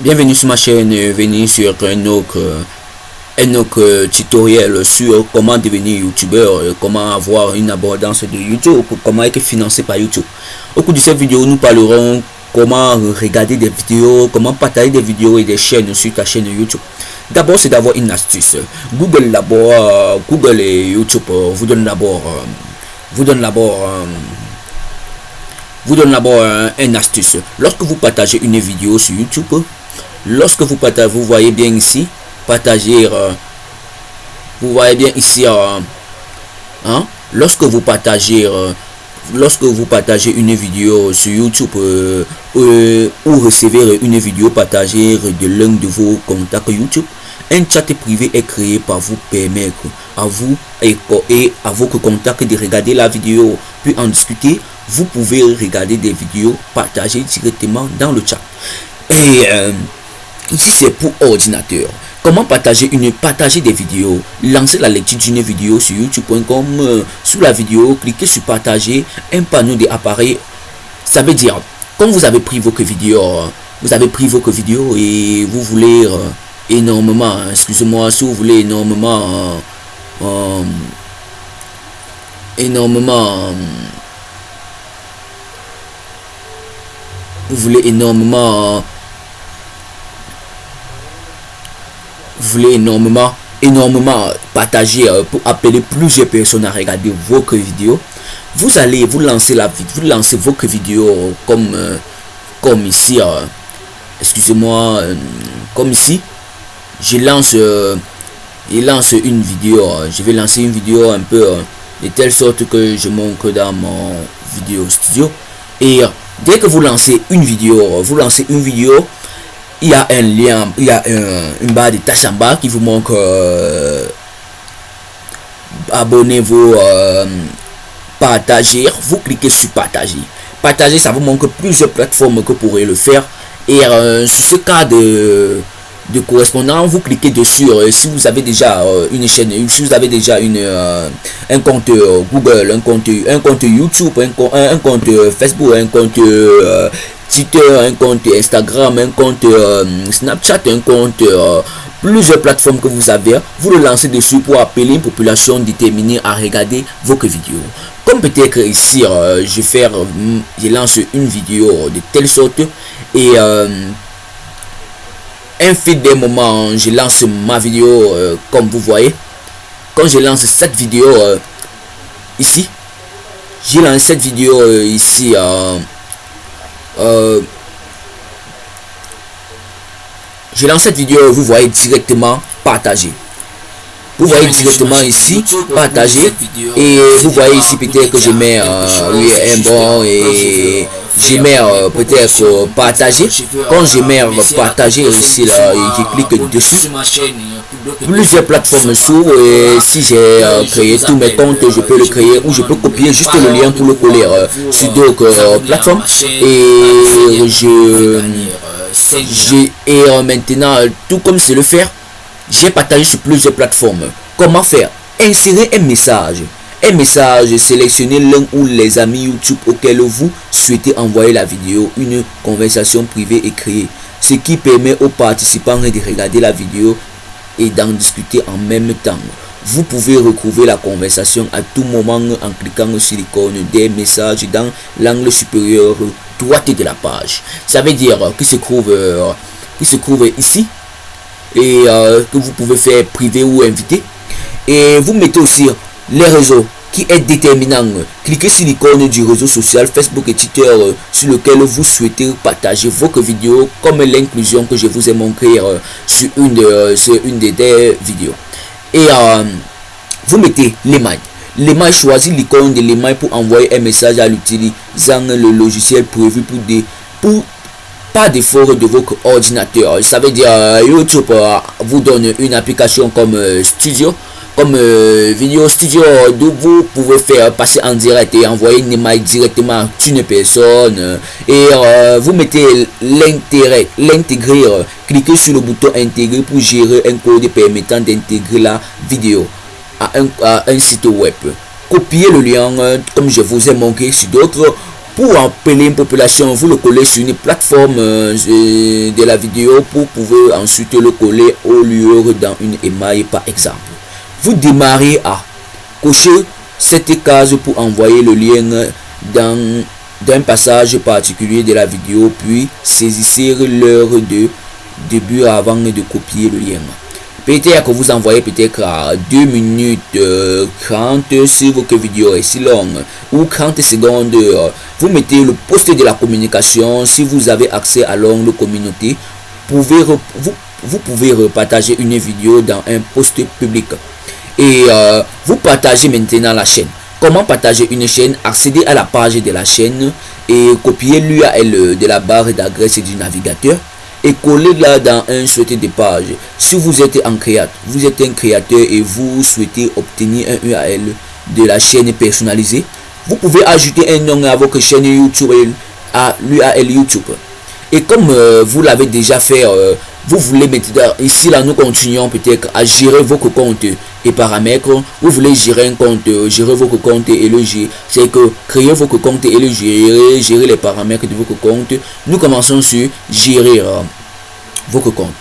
Bienvenue sur ma chaîne, venez sur un autre, un autre tutoriel sur comment devenir youtubeur, comment avoir une abondance de YouTube, comment être financé par YouTube. Au cours de cette vidéo, nous parlerons comment regarder des vidéos, comment partager des vidéos et des chaînes sur ta chaîne YouTube. D'abord, c'est d'avoir une astuce. Google d'abord, Google et YouTube vous donnent d'abord, vous donnent d'abord vous donne d'abord un, astuce. Lorsque vous partagez une vidéo sur YouTube, lorsque vous partagez, vous voyez bien ici, partager, euh, vous voyez bien ici, euh, hein, lorsque vous partagez, euh, lorsque vous partagez une vidéo sur YouTube ou recevez une vidéo partagée de l'un de vos contacts YouTube, un chat privé est créé par vous permettre à vous et, et à vos contacts de regarder la vidéo puis en discuter. Vous pouvez regarder des vidéos partagées directement dans le chat. Et Ici, c'est pour ordinateur. Comment partager une partager des vidéos? Lancer la lecture d'une vidéo sur youtube.com. Euh, sous la vidéo, cliquez sur partager un panneau d'appareil. Ça veut dire, quand vous avez pris vos vidéos, vous avez pris vos vidéos et vous voulez euh, énormément, excusez-moi, si vous voulez énormément, euh, énormément, vous voulez énormément vous voulez énormément, énormément partager euh, pour appeler plusieurs personnes à regarder vos vidéos, vous allez vous lancer la vous lancez vos vidéos comme euh, comme ici, euh, excusez-moi, comme ici, je lance, je lance une vidéo, je vais lancer une vidéo un peu de telle sorte que je montre dans mon vidéo studio. Et dès que vous lancez une vidéo, vous lancez une vidéo il y a un lien, il y a une barre de tâche en bas qui vous montre euh, abonnez-vous, euh, partager. Vous cliquez sur partager. Partager, ça vous montre plusieurs plateformes que vous pourrez le faire. Et euh, sur ce cas de, de correspondant, vous cliquez dessus. si vous avez déjà une chaîne, si vous avez déjà une, un compte Google, un compte, un compte YouTube, un, un compte Facebook, un compte Twitter, un compte Instagram, un compte euh, Snapchat, un compte euh, plusieurs plateformes que vous avez, vous le lancez dessus pour appeler une population déterminée à regarder vos vidéos. Comme peut-être ici, euh, je faire, je lance une vidéo de telle sorte et un fait des moments, je lance ma vidéo comme vous voyez. Quand je lance cette vidéo ici, j'ai lancé cette vidéo ici euh, je lance cette vidéo, vous voyez directement partager. Vous voyez directement ici, partager. Et vous voyez ici peut-être que je mets euh, un bon et je mets euh, peut-être partager. Quand je mets partager ici, là, je clique dessus plusieurs plateformes s'ouvrent et si j'ai euh, créé tous mes comptes, je peux le créer ou je peux copier juste le lien pour le coller euh, sur d'autres euh, plateformes et je, j'ai et maintenant tout comme c'est le faire, j'ai partagé sur plusieurs plateformes. Comment faire? Insérer un message. Un message, sélectionner l'un ou les amis YouTube auxquels vous souhaitez envoyer la vidéo, une conversation privée et créer. Ce qui permet aux participants de regarder la vidéo et d'en discuter en même temps. Vous pouvez retrouver la conversation à tout moment en cliquant sur l'icône des messages dans l'angle supérieur droite de la page. Ça veut dire qu'il se trouve, euh, se trouve ici et euh, que vous pouvez faire privé ou invité. Et vous mettez aussi les réseaux qui est déterminant. Cliquez sur l'icône du réseau social Facebook et Twitter euh, sur lequel vous souhaitez partager vos vidéos comme l'inclusion que je vous ai montré euh, sur une, euh, une des, vidéos. Et vous mettez l'email. L'email choisit l'icône de l'email pour envoyer un message à l'utilisant le logiciel prévu pour des pour pas d'effort de votre ordinateur. Ça veut dire YouTube vous donne une application comme Studio comme euh, vidéo studio d'où vous pouvez faire passer en direct et envoyer une email directement à une personne. Euh, et euh, vous mettez l'intérêt l'intégrer cliquez sur le bouton intégrer pour gérer un code permettant d'intégrer la vidéo à un, site web. Copiez le lien comme je vous ai montré sur d'autres. Pour appeler une population, vous le collez sur une plateforme euh, de la vidéo pour pouvoir ensuite le coller au lieu dans une émaille par exemple. Vous démarrez à cocher cette case pour envoyer le lien dans d'un passage particulier de la vidéo puis saisissez l'heure de début avant de copier le lien. Peut-être que vous envoyez peut-être à 2 minutes 30 euh, si votre vidéo est si longue ou 30 secondes. Vous mettez le poste de la communication. Si vous avez accès à l'ongle communauté, vous, vous pouvez repartager une vidéo dans un post public. Et euh, vous partagez maintenant la chaîne. Comment partager une chaîne Accéder à la page de la chaîne et copier l'URL de la barre d'adresse du navigateur et coller là dans un souhaité de page. Si vous êtes un créateur, vous êtes un créateur et vous souhaitez obtenir un URL de la chaîne personnalisée, vous pouvez ajouter un nom à votre chaîne YouTube à l'URL YouTube. Et comme euh, vous l'avez déjà fait, euh, vous voulez maintenant, ici là nous continuons peut-être à gérer votre compte et paramètres. Vous voulez gérer un compte, euh, gérer votre compte et le gérer. C'est que créer votre compte et le gérer, gérer les paramètres de votre compte. Nous commençons sur gérer votre compte.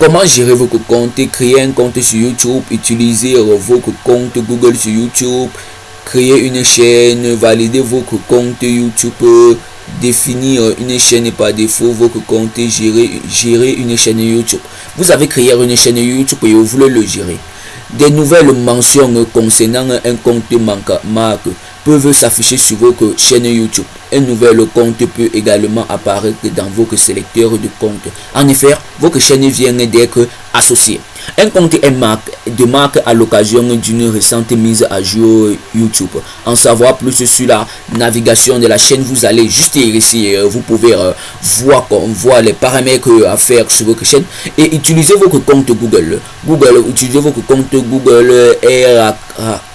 Comment gérer votre compte Créer un compte sur YouTube, utiliser votre compte Google sur YouTube, créer une chaîne, valider votre compte YouTube définir une chaîne par défaut, votre compte, gérer, gérer une chaîne YouTube. Vous avez créé une chaîne YouTube et vous voulez le gérer. Des nouvelles mentions concernant un compte marque peuvent s'afficher sur votre chaîne YouTube. Un nouvel compte peut également apparaître dans votre sélecteur de compte. En effet, votre chaîne vient d'être associée. Un compte est marque, de marque à l'occasion d'une récente mise à jour YouTube. En savoir plus sur la navigation de la chaîne, vous allez juste ici, euh, vous pouvez euh, voir, voir les paramètres à faire sur votre chaîne et utiliser votre compte Google. Google, utiliser votre compte Google est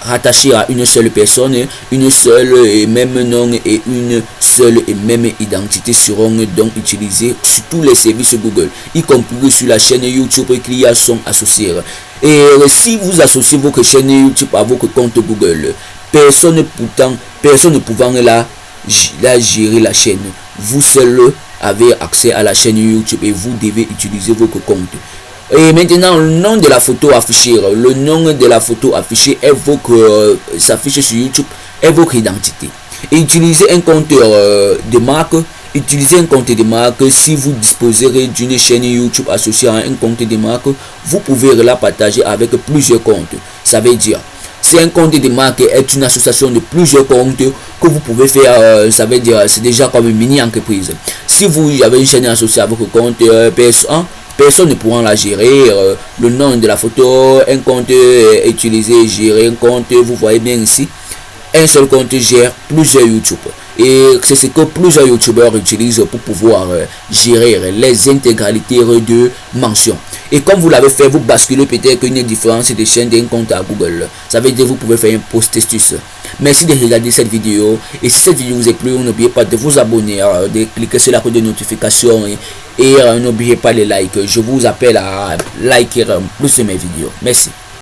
rattaché à une seule personne, une seule et même nom et une seule et même identité seront donc utilisés sur tous les services Google, y compris sur la chaîne YouTube qui a son Et si vous associez votre chaîne YouTube à votre compte Google, personne pourtant, personne ne pouvant la, la gérer la chaîne. Vous seul avez accès à la chaîne YouTube et vous devez utiliser votre compte. Et maintenant, le nom de la photo affichée, le nom de la photo affichée votre, euh, s'affiche sur YouTube votre identité. Et utilisez un compte euh, de marque Utilisez un compte de marque. Si vous disposez d'une chaîne YouTube associée à un compte de marque, vous pouvez la partager avec plusieurs comptes. Ça veut dire, si un compte de marque est une association de plusieurs comptes que vous pouvez faire, euh, ça veut dire, c'est déjà comme une mini-entreprise. Si vous avez une chaîne associée à votre compte euh, PS1, personne ne pourra la gérer. Euh, le nom de la photo, un compte utilisé, gérer un compte, vous voyez bien ici. Un seul compte gère plusieurs YouTube. Et c'est ce que plusieurs youtubeurs utilisent pour pouvoir euh, gérer les intégralités de mentions. Et comme vous l'avez fait, vous basculez peut-être une différence de chaîne d'un compte à Google. Ça veut dire que vous pouvez faire un post astuce. Merci de regarder cette vidéo. Et si cette vidéo vous a plu, n'oubliez pas de vous abonner, euh, de cliquer sur la code de notification et, euh, n'oubliez pas les likes. Je vous appelle à liker plus de mes vidéos. Merci.